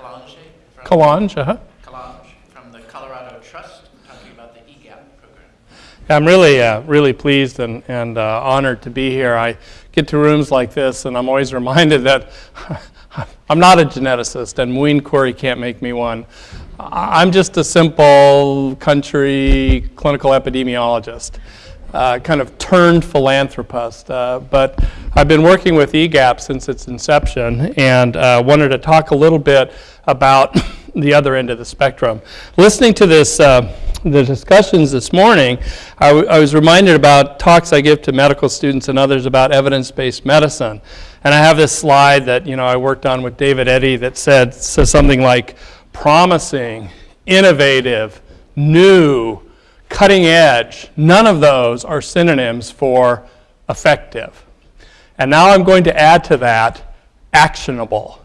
Calonge from, Calonge, uh-huh. Calonge from the Colorado Trust, talking about the EGAP program. I'm really, uh, really pleased and, and uh, honored to be here. I get to rooms like this, and I'm always reminded that I'm not a geneticist, and Muin Khoury can't make me one. I'm just a simple country clinical epidemiologist, uh, kind of turned philanthropist. Uh, but I've been working with EGAP since its inception, and uh, wanted to talk a little bit about the other end of the spectrum. Listening to this, uh, the discussions this morning, I was reminded about talks I give to medical students and others about evidence-based medicine. And I have this slide that you know I worked on with David Eddy that said says something like promising, innovative, new, cutting edge. None of those are synonyms for effective. And now I'm going to add to that actionable.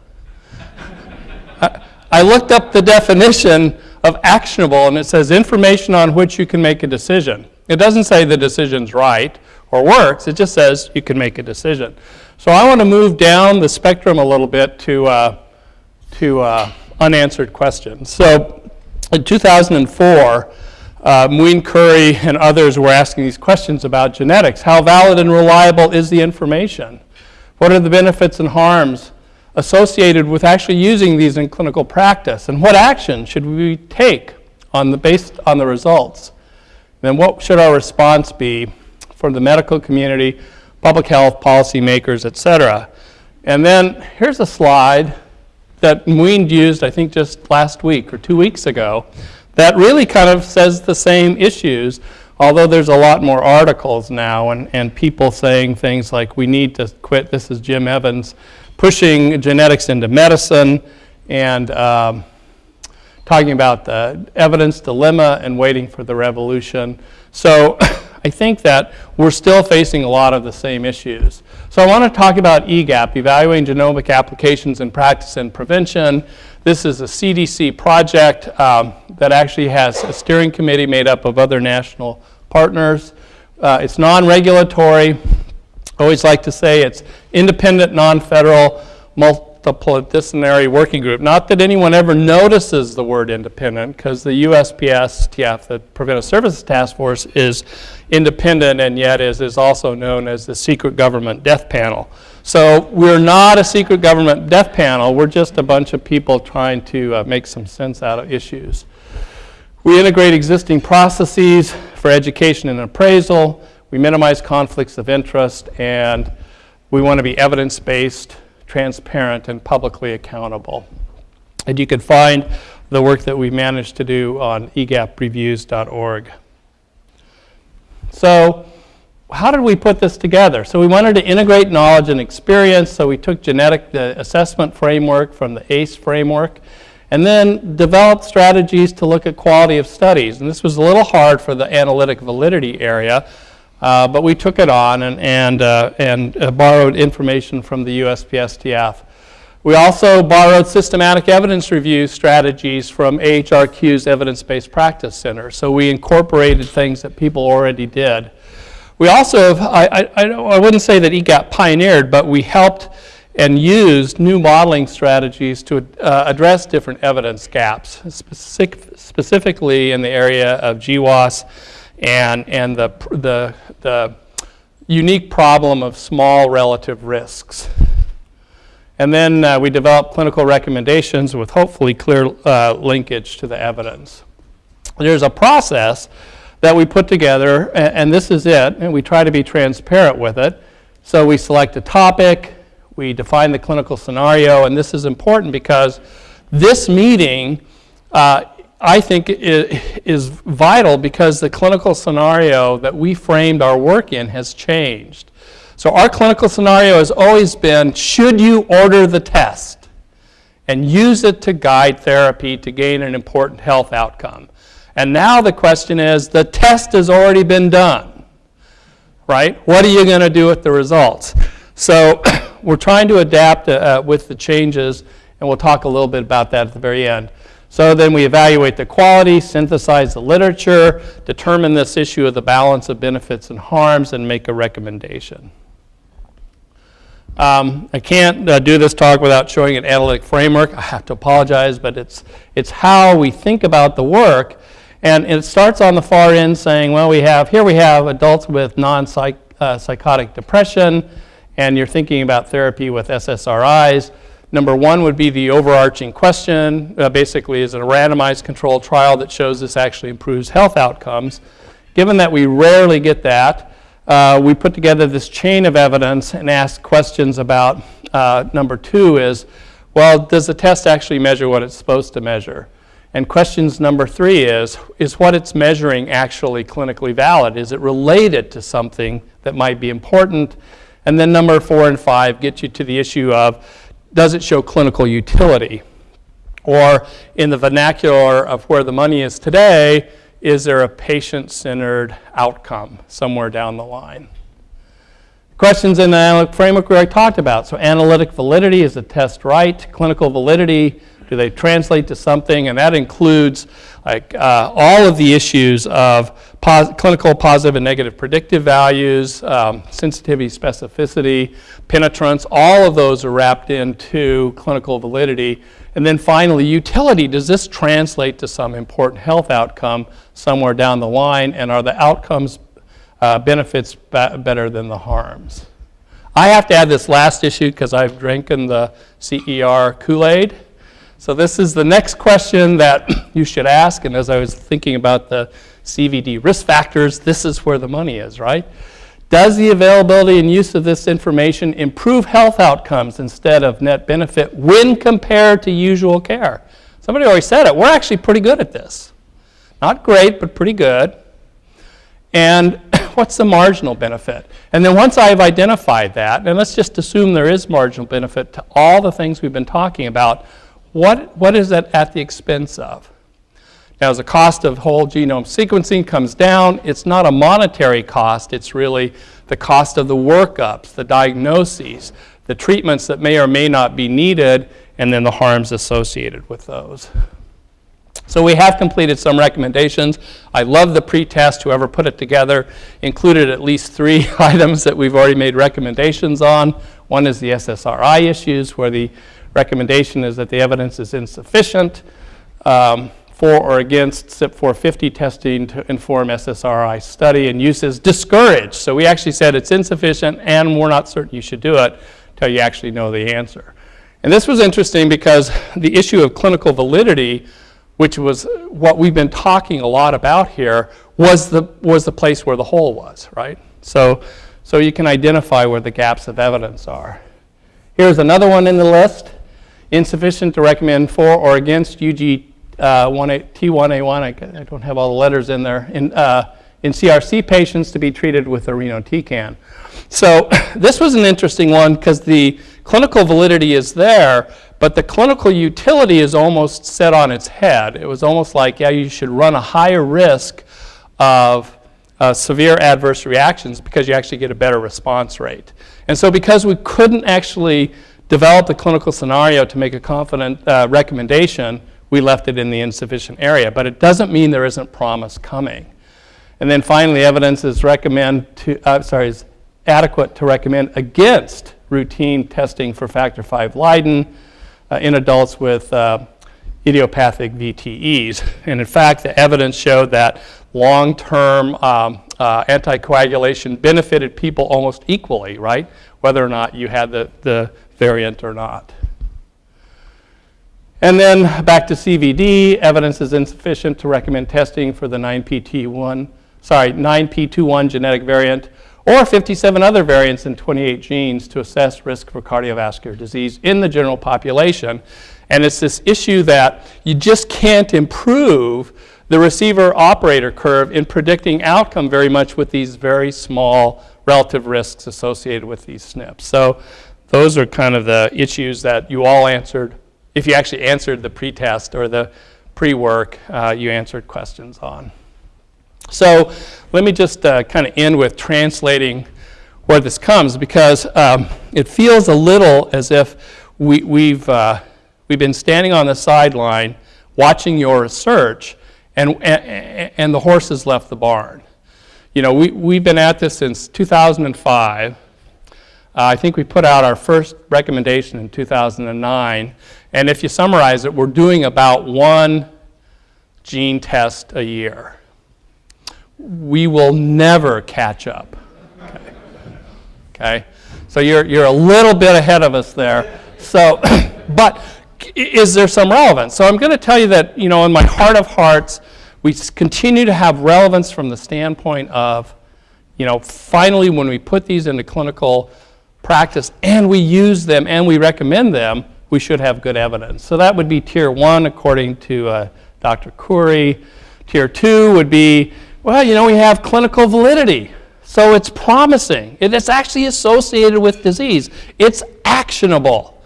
I looked up the definition of actionable and it says information on which you can make a decision. It doesn't say the decision's right or works, it just says you can make a decision. So I want to move down the spectrum a little bit to, uh, to uh, unanswered questions. So in 2004, uh, Muin Khoury and others were asking these questions about genetics. How valid and reliable is the information? What are the benefits and harms associated with actually using these in clinical practice? And what action should we take on the, based on the results? Then what should our response be from the medical community, public health, policymakers, et cetera? And then here's a slide that Muin used, I think, just last week or two weeks ago, that really kind of says the same issues, although there's a lot more articles now and, and people saying things like, we need to quit, this is Jim Evans, pushing genetics into medicine, and um, talking about the evidence dilemma and waiting for the revolution. So I think that we're still facing a lot of the same issues. So I want to talk about EGAP, Evaluating Genomic Applications in Practice and Prevention. This is a CDC project um, that actually has a steering committee made up of other national partners. Uh, it's non-regulatory. I always like to say it's independent, non-federal, multidisciplinary working group. Not that anyone ever notices the word independent, because the USPSTF, the Preventive Services Task Force, is independent and yet is, is also known as the secret government death panel. So we're not a secret government death panel, we're just a bunch of people trying to uh, make some sense out of issues. We integrate existing processes for education and appraisal. We minimize conflicts of interest, and we want to be evidence-based, transparent, and publicly accountable. And you can find the work that we managed to do on egapreviews.org. So how did we put this together? So we wanted to integrate knowledge and experience, so we took genetic assessment framework from the ACCE framework, and then developed strategies to look at quality of studies. And this was a little hard for the analytic validity area, uh, but we took it on and, and, uh, and uh, borrowed information from the USPSTF. We also borrowed systematic evidence review strategies from AHRQ's Evidence-Based Practice Center. So we incorporated things that people already did. We also, have, I, I, I wouldn't say that EGAP pioneered, but we helped and used new modeling strategies to uh, address different evidence gaps, specific, specifically in the area of GWAS and, and the, the, the unique problem of small relative risks. And then uh, we develop clinical recommendations with hopefully clear uh, linkage to the evidence. There's a process that we put together, and, and this is it, and we try to be transparent with it. So we select a topic, we define the clinical scenario, and this is important because this meeting, uh, I think, is vital because the clinical scenario that we framed our work in has changed. So our clinical scenario has always been, should you order the test and use it to guide therapy to gain an important health outcome? And now the question is, the test has already been done, right? What are you going to do with the results? So we're trying to adapt uh, with the changes, and we'll talk a little bit about that at the very end. So then we evaluate the quality, synthesize the literature, determine this issue of the balance of benefits and harms, and make a recommendation. Um, I can't uh, do this talk without showing an analytic framework. I have to apologize, but it's, it's how we think about the work. And it starts on the far end saying, well, we have, here we have adults with non-psychotic depression, and you're thinking about therapy with SSRIs. Number one would be the overarching question, uh, basically, is it a randomized controlled trial that shows this actually improves health outcomes? Given that we rarely get that, uh, we put together this chain of evidence and asked questions about uh, number two is, well, does the test actually measure what it's supposed to measure? And questions number three is, is what it's measuring actually clinically valid? Is it related to something that might be important? And then number four and five get you to the issue of, does it show clinical utility? Or in the vernacular of where the money is today, is there a patient-centered outcome somewhere down the line? Questions in the analytic framework we already talked about. So analytic validity, is the test right? Clinical validity, do they translate to something? And that includes like uh, all of the issues of pos clinical positive and negative predictive values, um, sensitivity, specificity, penetrance, all of those are wrapped into clinical validity. And then finally, utility. Does this translate to some important health outcome somewhere down the line? And are the outcomes uh, benefits better than the harms? I have to add this last issue because I've drinking the CER Kool-Aid. So this is the next question that you should ask. And as I was thinking about the CVD risk factors, this is where the money is, right? Does the availability and use of this information improve health outcomes instead of net benefit when compared to usual care? Somebody already said it. We're actually pretty good at this. Not great, but pretty good. And what's the marginal benefit? And then once I've identified that, and let's just assume there is marginal benefit to all the things we've been talking about, what, what is that at the expense of? Now, as the cost of whole genome sequencing comes down, it's not a monetary cost, it's really the cost of the workups, the diagnoses, the treatments that may or may not be needed, and then the harms associated with those. So we have completed some recommendations. I love the pretest, whoever put it together, included at least three items that we've already made recommendations on. One is the SSRI issues, where the recommendation is that the evidence is insufficient. Um, for or against CYP450 testing to inform SSRI study and use is discouraged. So we actually said it's insufficient and we're not certain you should do it until you actually know the answer. And this was interesting because the issue of clinical validity, which was what we've been talking a lot about here, was the, was the place where the hole was, right? So, so you can identify where the gaps of evidence are. Here's another one in the list. Insufficient to recommend for or against UG uh, T1A1, I, I, don't have all the letters in there, in, uh, in CRC patients to be treated with irinotecan. So this was an interesting one because the clinical validity is there, but the clinical utility is almost set on its head. It was almost like, yeah, you should run a higher risk of uh, severe adverse reactions because you actually get a better response rate. And so because we couldn't actually develop the clinical scenario to make a confident uh, recommendation, we left it in the insufficient area. But it doesn't mean there isn't promise coming. And then finally, evidence is recommend to, uh, sorry, is adequate to recommend against routine testing for factor V Leiden uh, in adults with uh, idiopathic VTEs. And in fact, the evidence showed that long-term um, uh, anticoagulation benefited people almost equally, right? Whether or not you had the, the variant or not. And then back to CVD, evidence is insufficient to recommend testing for the 9PT1, sorry, 9P21 genetic variant or 57 other variants in 28 genes to assess risk for cardiovascular disease in the general population. And it's this issue that you just can't improve the receiver operator curve in predicting outcome very much with these very small relative risks associated with these SNPs. So those are kind of the issues that you all answered if you actually answered the pretest or the pre-work, uh, you answered questions on. So let me just uh, kind of end with translating where this comes because um, it feels a little as if we, we've, uh, we've been standing on the sideline watching your research and, and, and the horses left the barn. You know, we, we've been at this since 2005. Uh, I think we put out our first recommendation in 2009, and if you summarize it, we're doing about one gene test a year. We will never catch up. Okay? okay? So you're, you're a little bit ahead of us there. So, but is there some relevance? So I'm going to tell you that, you know, in my heart of hearts, we continue to have relevance from the standpoint of, you know, finally when we put these into clinical practice and we use them and we recommend them, we should have good evidence. So that would be tier one according to uh, Dr. Khoury. Tier two would be, well, you know, we have clinical validity. So it's promising. It is actually associated with disease. It's actionable.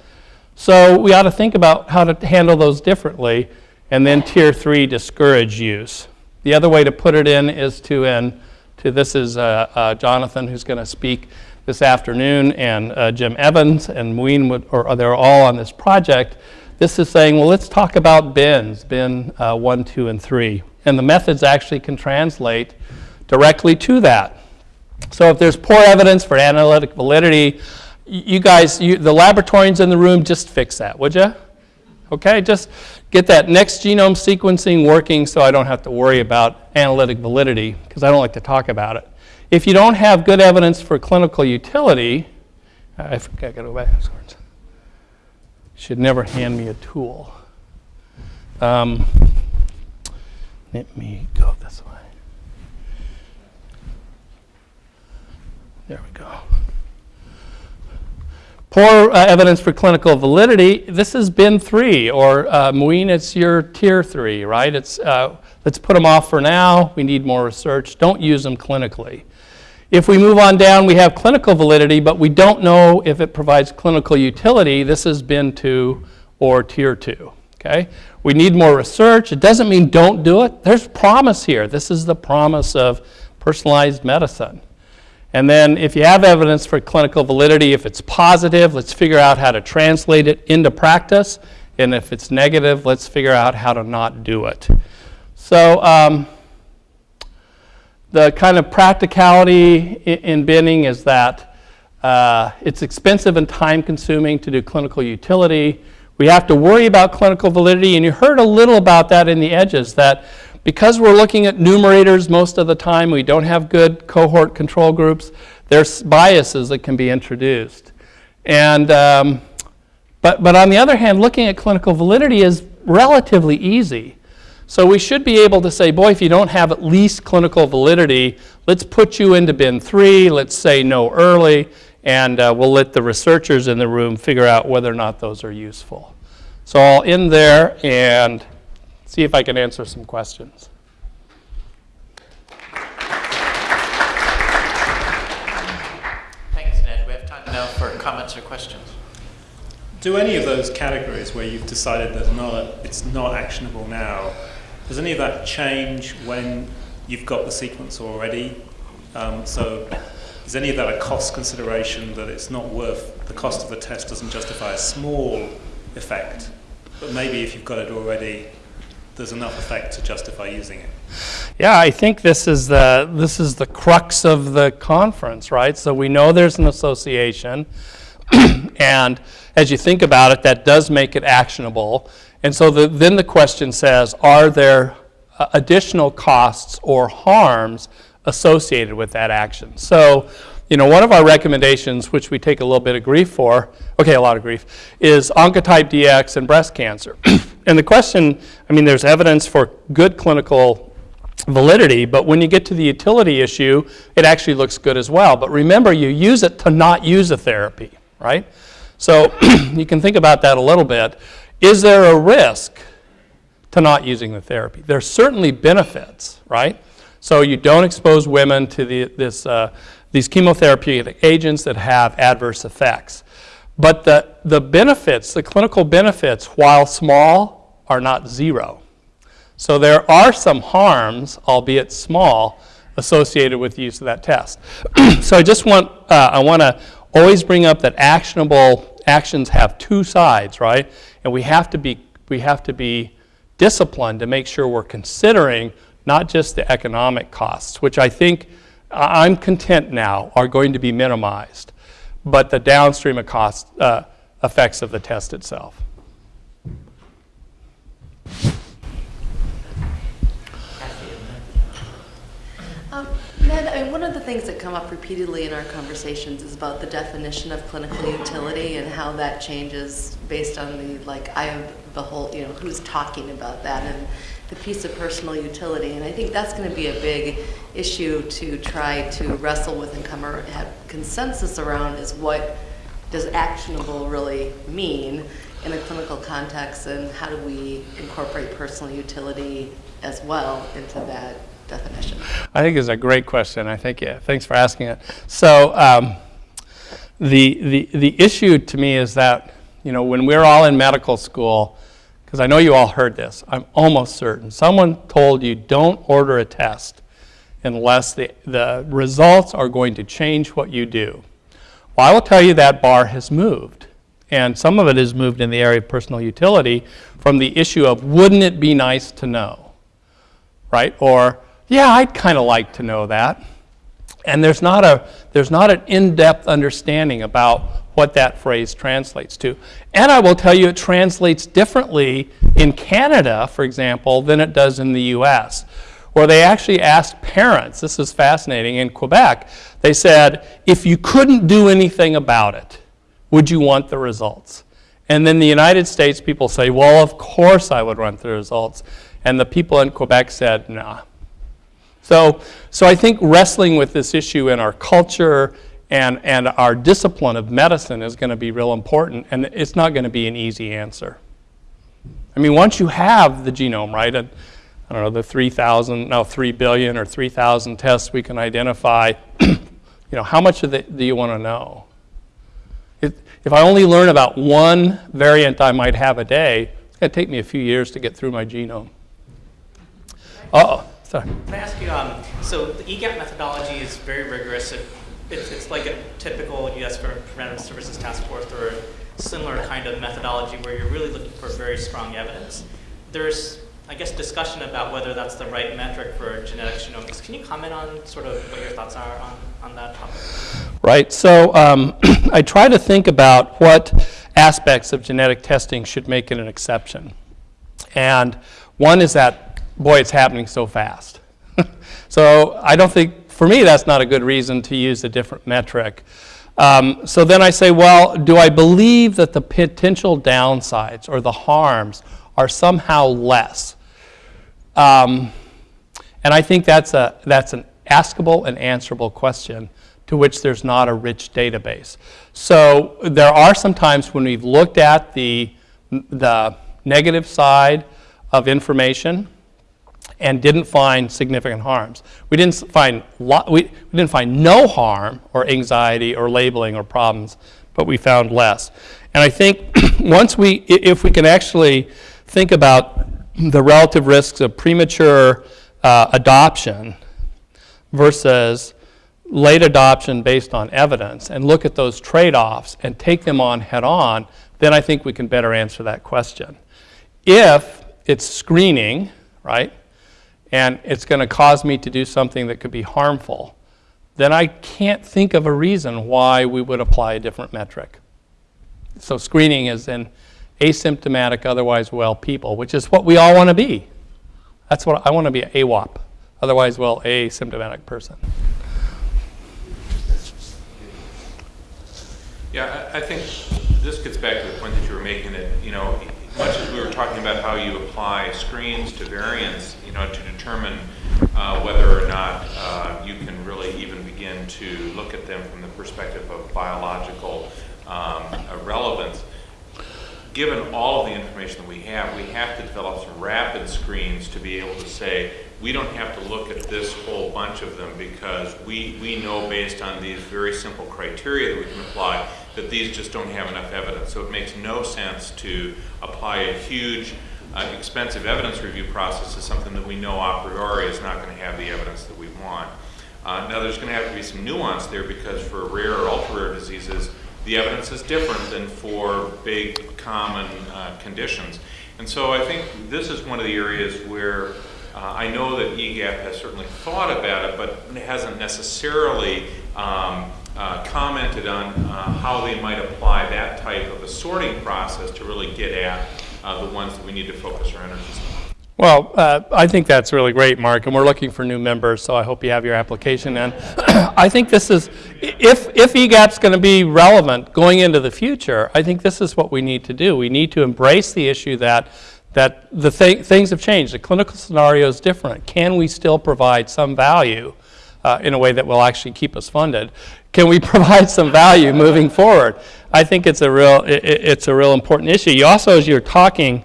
So we ought to think about how to handle those differently. And then tier three, discourage use. The other way to put it in is to, in, to this is uh, uh, Jonathan who's going to speak this afternoon, and uh, Jim Evans and Muin, would, or they're all on this project. This is saying, well, let's talk about bins, bin uh, one, two, and three. And the methods actually can translate directly to that. So if there's poor evidence for analytic validity, you guys, you, the laboratorians in the room, just fix that, would you? Okay, just get that next genome sequencing working so I don't have to worry about analytic validity, because I don't like to talk about it. If you don't have good evidence for clinical utility, I forgot, I gotta go back. Should never hand me a tool. Um, let me go this way. There we go. Poor uh, evidence for clinical validity. This has been three, or uh, Muin, it's your tier three, right? It's uh, let's put them off for now. We need more research. Don't use them clinically. If we move on down, we have clinical validity, but we don't know if it provides clinical utility. This has been two or tier two. Okay? We need more research. It doesn't mean don't do it. There's promise here. This is the promise of personalized medicine. And then if you have evidence for clinical validity, if it's positive, let's figure out how to translate it into practice. And if it's negative, let's figure out how to not do it. So um, the kind of practicality in binning is that uh, it's expensive and time consuming to do clinical utility. We have to worry about clinical validity, and you heard a little about that in the edges, that because we're looking at numerators most of the time, we don't have good cohort control groups, there's biases that can be introduced. And, um, but, but on the other hand, looking at clinical validity is relatively easy. So we should be able to say, boy, if you don't have at least clinical validity, let's put you into bin three, let's say no early, and uh, we'll let the researchers in the room figure out whether or not those are useful. So I'll end there and see if I can answer some questions. Thanks, Ned. We have time now for comments or questions. Do any of those categories where you've decided that not, it's not actionable now does any of that change when you've got the sequence already? Um, so is any of that a cost consideration that it's not worth, the cost of the test doesn't justify a small effect, but maybe if you've got it already, there's enough effect to justify using it? Yeah, I think this is the this is the crux of the conference, right? So we know there's an association, and as you think about it, that does make it actionable. And so the, then the question says, are there uh, additional costs or harms associated with that action? So, you know, one of our recommendations, which we take a little bit of grief for, okay, a lot of grief, is Oncotype DX and breast cancer. and the question, I mean, there's evidence for good clinical validity, but when you get to the utility issue, it actually looks good as well. But remember, you use it to not use a therapy, right? So you can think about that a little bit. Is there a risk to not using the therapy? There's certainly benefits, right? So you don't expose women to the, this, uh, these chemotherapeutic agents that have adverse effects. But the, the benefits, the clinical benefits, while small, are not zero. So there are some harms, albeit small, associated with the use of that test. so I just want, uh, I want to always bring up that actionable actions have two sides, right? And we have to be, we have to be disciplined to make sure we're considering not just the economic costs, which I think I'm content now are going to be minimized. but the downstream of cost, uh, effects of the test itself. Um, Ned, I mean, one of the things that come up repeatedly in our conversations is about the definition of clinical utility and how that changes based on the like of the whole, you know, who's talking about that and the piece of personal utility. And I think that's going to be a big issue to try to wrestle with and come or have consensus around is what does actionable really mean in a clinical context and how do we incorporate personal utility as well into that definition? I think it's a great question. I think, yeah, thanks for asking it. So, um, the, the, the issue to me is that, you know, when we're all in medical school, because I know you all heard this, I'm almost certain, someone told you don't order a test unless the, the results are going to change what you do. Well, I will tell you that bar has moved. And some of it has moved in the area of personal utility from the issue of wouldn't it be nice to know? Right? Or, yeah, I'd kind of like to know that. And there's not, a, there's not an in depth understanding about what that phrase translates to. And I will tell you, it translates differently in Canada, for example, than it does in the US, where they actually asked parents, this is fascinating, in Quebec, they said, if you couldn't do anything about it, would you want the results? And then the United States people say, well, of course I would want the results. And the people in Quebec said, nah. So, so I think wrestling with this issue in our culture and, and our discipline of medicine is going to be real important, and it's not going to be an easy answer. I mean, once you have the genome, right, and I don't know, the 3,000, no, 3 billion or 3,000 tests we can identify, you know, how much of it do you want to know? If, if I only learn about one variant I might have a day, it's going to take me a few years to get through my genome. Uh-oh, sorry. Can I ask you, um, so the EGAP methodology is very rigorous. It, it's, it's like a typical U.S. Preventive Services Task Force or a similar kind of methodology where you're really looking for very strong evidence. There's, I guess, discussion about whether that's the right metric for genetic genomics. Can you comment on sort of what your thoughts are on, on that topic? Right, so um, I try to think about what aspects of genetic testing should make it an exception. And one is that, boy, it's happening so fast. so I don't think, for me, that's not a good reason to use a different metric. Um, so then I say, well, do I believe that the potential downsides or the harms are somehow less? Um, and I think that's, a, that's an askable and answerable question to which there's not a rich database. So there are some times when we've looked at the, the negative side of information and didn't find significant harms. We didn't find, we, didn't find no harm or anxiety or labeling or problems, but we found less. And I think once we, if we can actually think about the relative risks of premature uh, adoption versus late adoption based on evidence and look at those trade-offs and take them on head on, then I think we can better answer that question. If it's screening, right, and it's going to cause me to do something that could be harmful, then I can't think of a reason why we would apply a different metric. So screening is in asymptomatic, otherwise well people, which is what we all want to be. That's what I want to be, an AWOP, otherwise well asymptomatic person. Yeah, I, I think this gets back to the point that you were making that, you know, much as we were talking about how you apply screens to variants, you know, to determine uh, whether or not uh, you can really even begin to look at them from the perspective of biological um, relevance. Given all of the information that we have, we have to develop some rapid screens to be able to say, we don't have to look at this whole bunch of them because we, we know based on these very simple criteria that we can apply that these just don't have enough evidence. So it makes no sense to apply a huge, uh, expensive evidence review process to something that we know a priori is not going to have the evidence that we want. Uh, now there's going to have to be some nuance there because for rare or ultra-rare diseases, the evidence is different than for big common uh, conditions. And so I think this is one of the areas where uh, I know that EGAP has certainly thought about it, but hasn't necessarily um, uh, commented on uh, how they might apply that type of a sorting process to really get at uh, the ones that we need to focus our energies on. Well, uh, I think that's really great, Mark, and we're looking for new members, so I hope you have your application in. I think this is, if, if EGAP's going to be relevant going into the future, I think this is what we need to do. We need to embrace the issue that, that the thi- things have changed. The clinical scenario is different. Can we still provide some value uh, in a way that will actually keep us funded? Can we provide some value moving forward? I think it's a real, i- i- it's a real important issue. You also, as you're talking,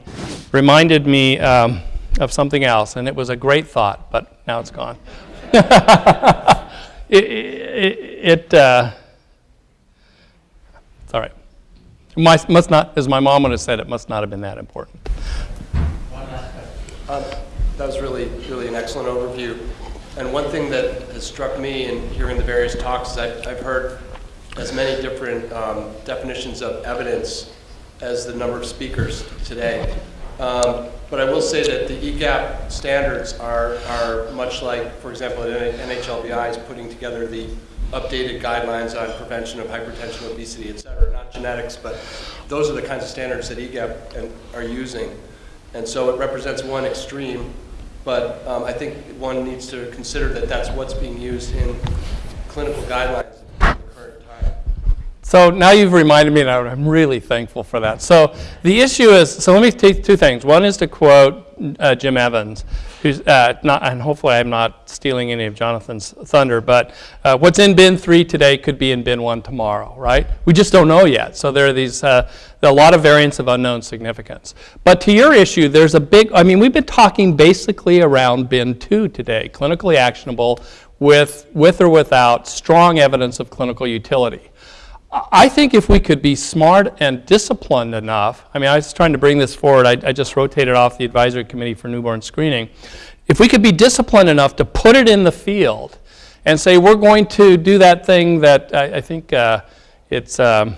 reminded me um, of something else, and it was a great thought, but now it's gone. it, it, it uh, it's all right. My, must not, as my mom would have said, it must not have been that important. Um, That was really, really an excellent overview. And one thing that has struck me in hearing the various talks is I've, I've heard as many different um, definitions of evidence as the number of speakers today. Um, But I will say that the EGAP standards are, are much like, for example, NHLBI is putting together the updated guidelines on prevention of hypertension, obesity, et cetera, not genetics, but those are the kinds of standards that EGAP and- are using. And so it represents one extreme, but um, I think one needs to consider that that's what's being used in clinical guidelines at the current time. So now you've reminded me, and I'm really thankful for that. So the issue is, so let me take two things. One is to quote uh, Jim Evans, who's uh, not, and hopefully I'm not stealing any of Jonathan's thunder, but uh, what's in bin three today could be in bin one tomorrow, right? We just don't know yet. So there are these, uh, a lot of variants of unknown significance. But to your issue, there's a big, I mean, we've been talking basically around bin two today, clinically actionable with, with or without strong evidence of clinical utility. I think if we could be smart and disciplined enough, I mean, I was trying to bring this forward, I, I just rotated off the advisory committee for newborn screening. If we could be disciplined enough to put it in the field and say, we're going to do that thing that I, I think uh, it's, um,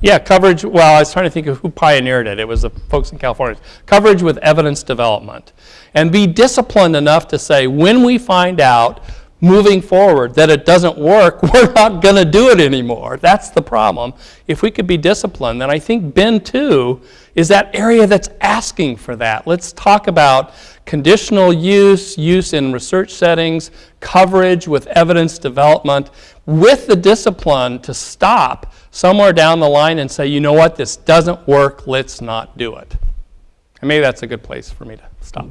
yeah, coverage, well, I was trying to think of who pioneered it. It was the folks in California. Coverage with evidence development. And be disciplined enough to say, when we find out moving forward that it doesn't work, we're not going to do it anymore. That's the problem. If we could be disciplined, then I think bin 2 is that area that's asking for that. Let's talk about conditional use, use in research settings, coverage with evidence development, with the discipline to stop somewhere down the line and say, you know what, this doesn't work, let's not do it. And maybe that's a good place for me to stop.